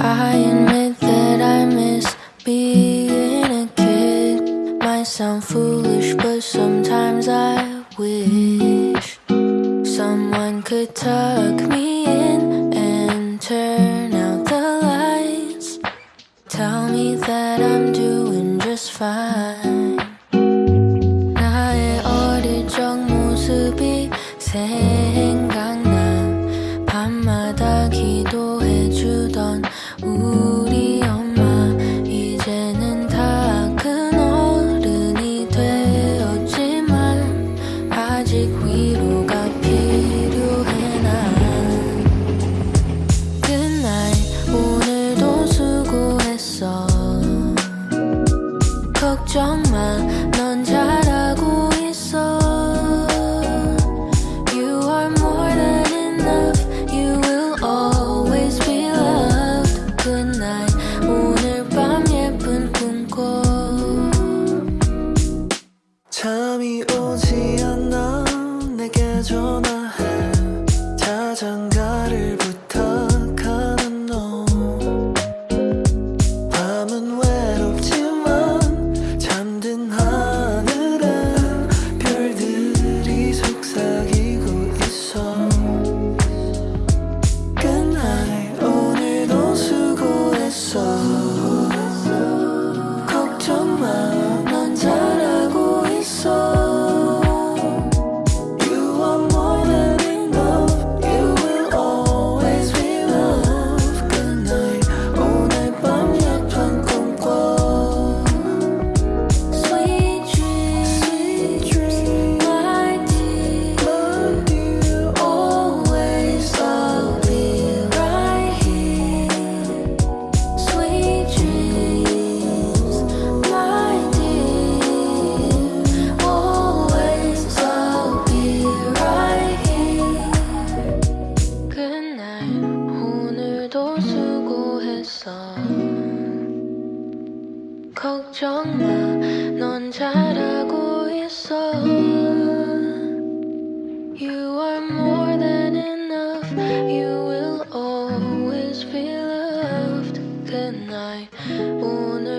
I admit that I miss being a kid. Might sound foolish, but sometimes I wish Someone could tuck me in and turn out the lights. Tell me that I'm doing just fine. 나의 어릴 적 모습이 새 걱정 마 넌 잘하고 있어 You are more than enough You will always be loved Good night 오늘 밤 예쁜 꿈 꿔 잠이 오지 않아 내게 전화해 자장가를 부 걱정 마넌 잘하고 있어 You are more than enough You will always be loved Good night 오늘 밤 예쁜 꿈꿔